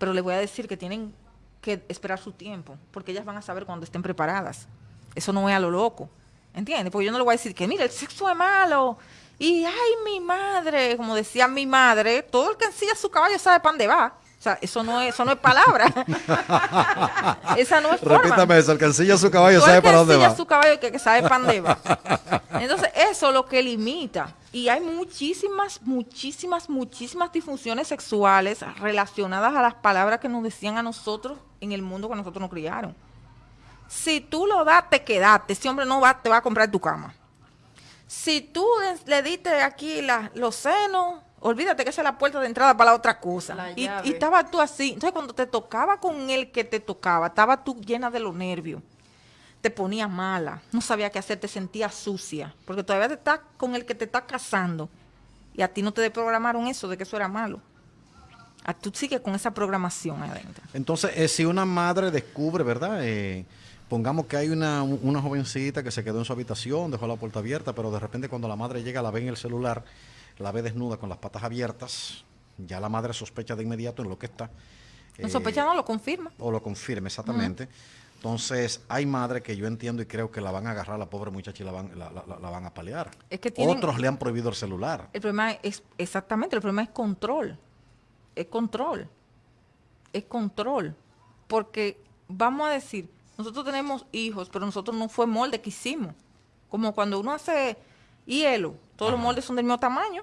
pero le voy a decir que tienen que esperar su tiempo, porque ellas van a saber cuando estén preparadas. Eso no es a lo loco, ¿entiendes? Porque yo no le voy a decir que, mira, el sexo es malo, y ay, mi madre, como decía mi madre, todo el que ensilla su caballo sabe para dónde va. O sea, eso no es, eso no es palabra. Esa no es forma. Repítame eso, el que ensilla su caballo sabe para dónde va. su caballo que, que sabe para dónde va. Entonces, eso es lo que limita. Y hay muchísimas, muchísimas, muchísimas disfunciones sexuales relacionadas a las palabras que nos decían a nosotros en el mundo que nosotros nos criaron. Si tú lo das, te quedaste. Ese hombre no va, te va a comprar tu cama. Si tú le, le diste aquí la- los senos, olvídate que esa es la puerta de entrada para la otra cosa. La Y, y estaba tú así. Entonces, cuando te tocaba con el que te tocaba, estaba tú llena de los nervios. Te ponía mala, no sabía qué hacer, te sentías sucia, porque todavía te estás con el que te está casando y a ti no te desprogramaron eso de que eso era malo. A tú sigues con esa programación ahí adentro. Entonces, eh, si una madre descubre, ¿verdad? Eh, pongamos que hay una, una jovencita que se quedó en su habitación, dejó la puerta abierta, pero de repente cuando la madre llega, la ve en el celular, la ve desnuda con las patas abiertas, ya la madre sospecha de inmediato en lo que está. No Eh, sospecha, no lo confirma. o lo confirme, exactamente. Entonces, hay madres que yo entiendo y creo que la van a agarrar a la pobre muchacha y la van, la, la- la van a palear. Es que tienen- Otros le han prohibido el celular. El problema es, exactamente, el problema es control. Es control. Es control. Porque, vamos a decir, nosotros tenemos hijos, pero nosotros no fue molde que hicimos. Como cuando uno hace hielo, todos los moldes son del mismo tamaño.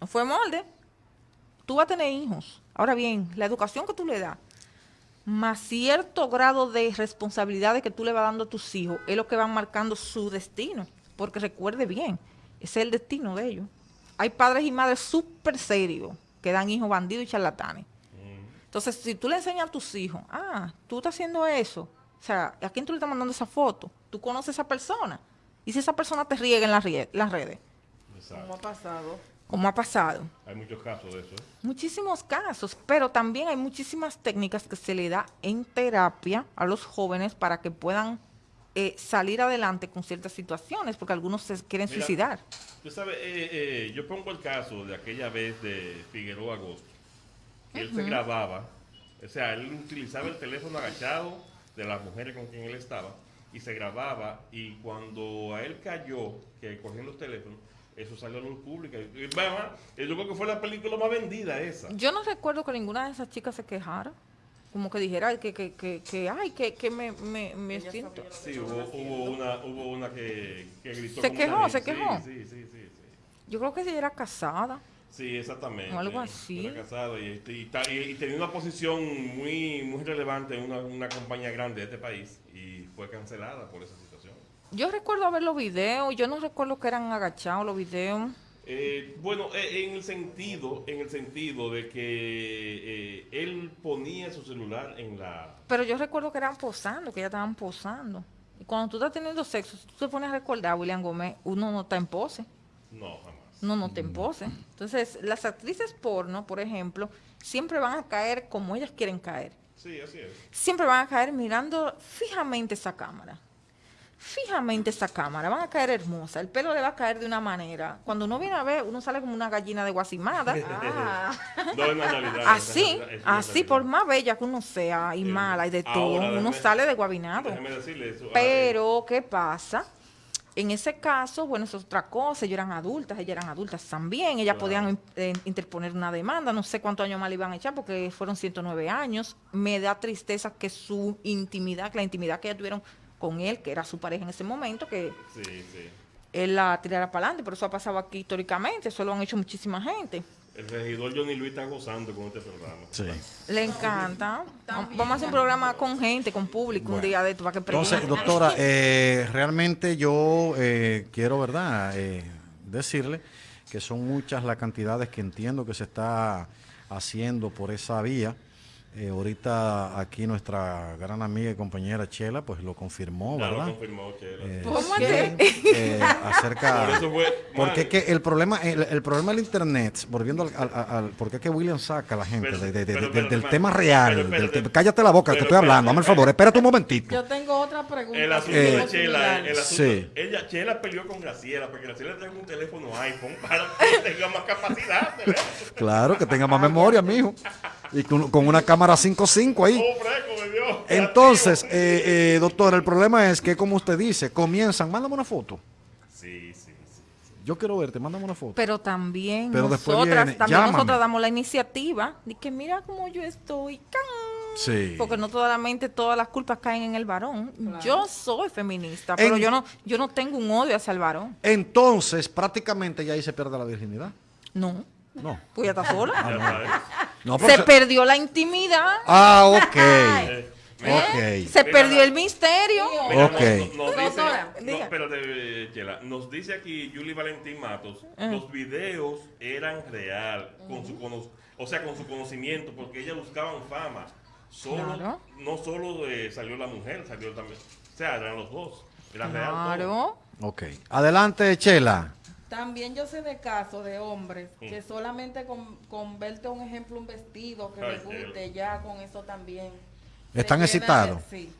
No fue molde. Tú vas a tener hijos. Ahora bien, la educación que tú le das, más cierto grado de responsabilidades que tú le vas dando a tus hijos, es lo que van marcando su destino. Porque recuerde bien, ese es el destino de ellos. Hay padres y madres súper serios que dan hijos bandidos y charlatanes. Entonces, si tú le enseñas a tus hijos, ah, tú estás haciendo eso, o sea, ¿a quién tú le estás mandando esa foto? Tú conoces a esa persona. Y si esa persona te riega en las, redes, Exacto. ¿Cómo ha pasado? como ha pasado. Hay muchos casos de eso. ¿eh? Muchísimos casos, pero también hay muchísimas técnicas que se le da en terapia a los jóvenes para que puedan eh, salir adelante con ciertas situaciones, porque algunos se quieren Mira, suicidar. Tú sabes, eh, eh, yo pongo el caso de aquella vez de Figueroa Agosto. que Él se grababa, o sea, él utilizaba el teléfono agachado de las mujeres con quien él estaba y se grababa y cuando a él cayó, que cogían los teléfonos, eso salió a la luz pública. Y, yo creo que fue la película más vendida esa. Yo no recuerdo que ninguna de esas chicas se quejara, como que dijera que, que, que, que, ay, que, que me, me, me siento... Sí, hubo, hubo una, hubo una que, que gritó. Se como quejó, una se quejó. Sí, sí, sí, sí, sí. Yo creo que ella era casada. Sí, exactamente. O algo así. Era casado y, y, y- y tenía una posición muy, muy relevante en una, una compañía grande de este país y fue cancelada por esa situación. Yo recuerdo ver los videos, yo no recuerdo que eran agachados los videos. Eh, bueno, eh, en el sentido, en el sentido de que eh, él ponía su celular en la Pero yo recuerdo que eran posando, que ya estaban posando. Y cuando tú estás teniendo sexo, si tú te pones a recordar, William Gómez, uno no está en pose. no jamás. No, no te en pose. Entonces, las actrices porno, por ejemplo, siempre van a caer como ellas quieren caer. Sí, así es. Siempre van a caer mirando fijamente esa cámara. Fijamente esa cámara. Van a caer hermosa. El pelo le va a caer de una manera. Cuando uno viene a ver, uno sale como una gallina de guasimada. Ah, No es una realidad. Así, es así, por más bella que uno sea y Sí. mala y de Ahora, todo, uno déjeme- sale de guabinado. Déjeme decirle eso. Pero, ¿qué pasa? En ese caso, bueno, eso es otra cosa. Ellas eran adultas, ellas eran adultas también. Ellas Claro. podían eh, interponer una demanda. No sé cuántos años más le iban a echar porque fueron 109 años. Me da tristeza que su intimidad, que la intimidad que ellas tuvieron con él, que era su pareja en ese momento, que Sí, sí. él la tirara para adelante. Pero eso ha pasado aquí históricamente. Eso lo han hecho muchísima gente. El regidor Johnny Luis está gozando con este programa. Sí. Le encanta. Vamos a hacer un programa con gente, con público, un día de esto para que Entonces, doctora, eh, realmente yo eh, quiero, ¿verdad?, Eh, decirle que son muchas las cantidades que entiendo que se está haciendo por esa vía. Eh, ahorita aquí nuestra gran amiga y compañera Chela, pues lo confirmó, Ya lo ¿verdad? confirmó que era. Eh, ¿Cómo sí, eh, acerca Por eso fue. porque que el problema el, el problema del internet volviendo al, al, al- porque es que William saca a la gente Pero- de- de- de- pero de- del tema pero real espérate. del te- cállate la boca que estoy hablando espérate, dame el favor espérate un momentito yo tengo otra pregunta. El asunto Eh, de Chela, el asunto, sí. ella, Chela peleó con Graciela porque Graciela trae un teléfono iPhone para que tenga más capacidad. claro que tenga más memoria mijo y con, con una cámara 5.5 ahí Oh, fresco, me dio. entonces eh, eh, doctor el problema es que como usted dice comienzan mándame una foto Sí, sí, sí. yo quiero verte mándame una foto Pero también Pero después nosotras, viene, también llámame. nosotras damos la iniciativa de que mira cómo yo estoy. ¡can! sí Porque no solamente todas las culpas caen en el varón. Yo soy feminista, pero En- yo no yo no tengo un odio hacia el varón. entonces prácticamente ya ahí se pierde la virginidad No. no Pues ya está sola. Ya sabes. No Se se- perdió la intimidad. ah ok Eh, mira, ok Se Mira, perdió la- el misterio. mira, Ok. nos- nos dice- Doctora, no, espérate, Chela. Nos dice aquí Julie Valentín Matos, los videos eran real, con su cono- o sea, con su conocimiento, porque ellas buscaban fama. Solo, Claro. No solo eh, salió la mujer, salió también. O sea, eran los dos. Era real. todo. Claro. Ok. Adelante, Chela. También yo sé de casos de hombres Mm. que solamente con, con verte un ejemplo, un vestido que Ay, les guste, ya con eso también. ¿Están excitados? Sí.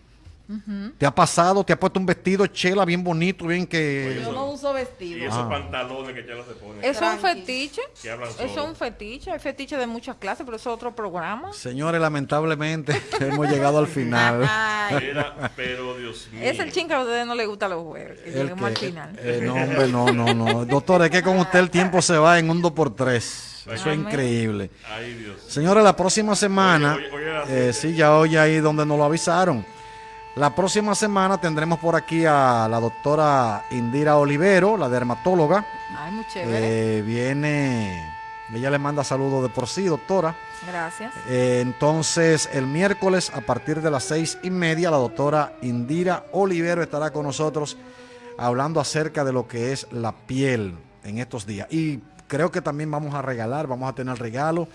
¿Te ha pasado? ¿Te ha puesto un vestido, Chela, bien bonito, bien que... Yo no uso Y vestido. esos Ah. pantalones que Chela se pone. Eso es un fetiche. Eso es un fetiche. Hay fetiche de muchas clases, pero eso es otro programa. Señores, lamentablemente hemos llegado al final. Ay, Era- pero Dios mío. es el chin que a ustedes no les gusta los jueves. Que al que- final. eh, no, hombre, no, no, no. Doctor, es que con usted el tiempo se va en un 2 por 3 Eso es increíble. Ay, Dios. Señores, la próxima semana, Oye, oye, oye, las eh, sí, ya hoy ahí donde nos lo avisaron. La próxima semana tendremos por aquí a la doctora Indira Olivero, la dermatóloga. Ay, muy chévere. Eh, viene, ella le manda saludos de por sí, doctora. Gracias. Eh, entonces, el miércoles a partir de las seis y media, la doctora Indira Olivero estará con nosotros hablando acerca de lo que es la piel en estos días. Y creo que también vamos a regalar, vamos a tener regalo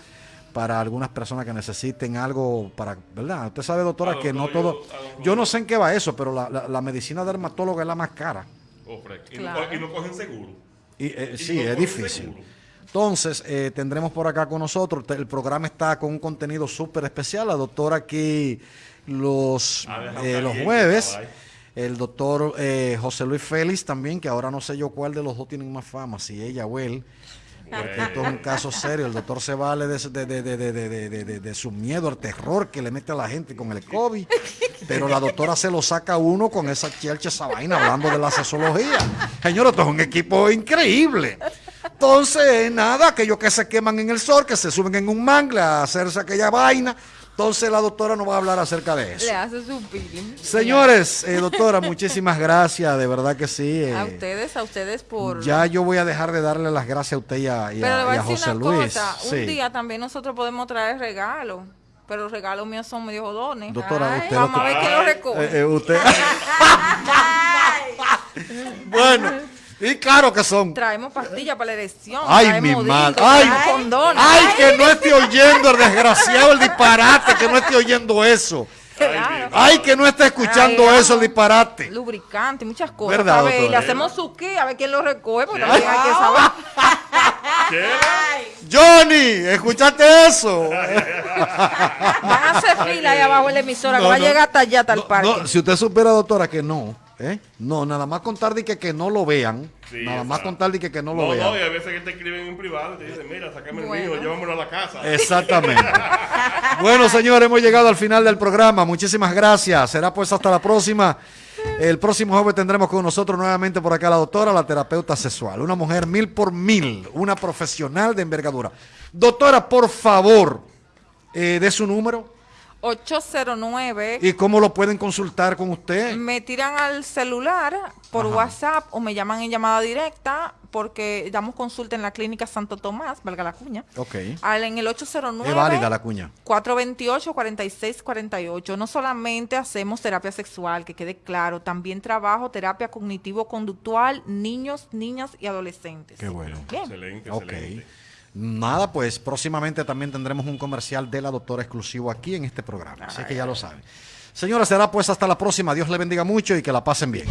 para algunas personas que necesiten algo para, ¿verdad? Usted sabe, doctora, que no todo... yo- no sé en qué va eso, pero la, la- la medicina dermatóloga es la más cara. Oh, y, no, Claro. y no cogen seguro. Y, eh, Y sí, no es difícil. seguro. Entonces, eh, tendremos por acá con nosotros, el programa está con un contenido súper especial, la doctora aquí los, Ah, eh, los jueves, el doctor eh, José Luis Félix también, que ahora no sé yo cuál de los dos tienen más fama, si ella o él, porque esto es un caso serio, el doctor se vale de, de, de, de, su miedo, al terror que le mete a la gente con el COVID, pero la doctora se lo saca a uno con esa chelcha, esa vaina, hablando de la sexología. Señor, esto es un equipo increíble. Entonces, nada, aquellos que se queman en el sol, que se suben en un mangle a hacerse aquella vaina, Entonces la doctora nos va a hablar acerca de eso. Le hace su peeling. Señores, eh, doctora, muchísimas gracias, de verdad que sí. eh, A ustedes, a ustedes por... Ya yo voy a dejar de darle las gracias a usted y a, y a- y a José una Luis. cosa, Sí. un día también nosotros podemos traer regalos, pero los regalos míos son medio jodones. Doctora, Ay, usted lo Vamos a que- ver quién los recoge. Eh, eh, usted. bueno, y claro que son. Traemos pastillas para la erección. Ay, traemos mi madre. Ay, condones. ay, que no esté oyendo el desgraciado el disparate, que no esté oyendo eso. Claro. Ay, que no esté escuchando Ay, eso el disparate. Lubricante, muchas cosas. ¿Verdad, a ver, y le hacemos su qué, a ver quién lo recoge, porque también hay que saber. ¿Qué? Johnny, ¿escuchaste eso? Van a hacer fila ahí abajo en la emisora, No, que va a llegar hasta allá, hasta el No, parque. no, si usted supiera, doctora, que no, ¿eh? No, nada más contar de que, que no lo vean. Sí, nada más contar de que, que no lo No, vean. no, y a veces que te escriben en privado y te dicen, mira, sácame el Bueno. mío, llévamelo a la casa. Exactamente. bueno, señores, hemos llegado al final del programa. Muchísimas gracias. Será pues hasta la próxima. El próximo jueves tendremos con nosotros nuevamente por acá la doctora, la terapeuta sexual. Una mujer mil por mil, una profesional de envergadura. Doctora, por favor, eh, de su número 809 y cómo lo pueden consultar con usted. me tiran al celular por Ajá. WhatsApp o me llaman en llamada directa porque damos consulta en la clínica Santo Tomás, valga la cuña. Ok. Al, en el 809 Es válida la cuña. 428-4648. No solamente hacemos terapia sexual, que quede claro, también trabajo terapia cognitivo-conductual, niños, niñas y adolescentes. Qué bueno. Bien. Excelente, Ok. excelente. Nada, pues próximamente también tendremos un comercial de la doctora exclusivo aquí en este programa. Así que ya lo saben. Señora, será pues hasta la próxima. Dios le bendiga mucho y que la pasen bien.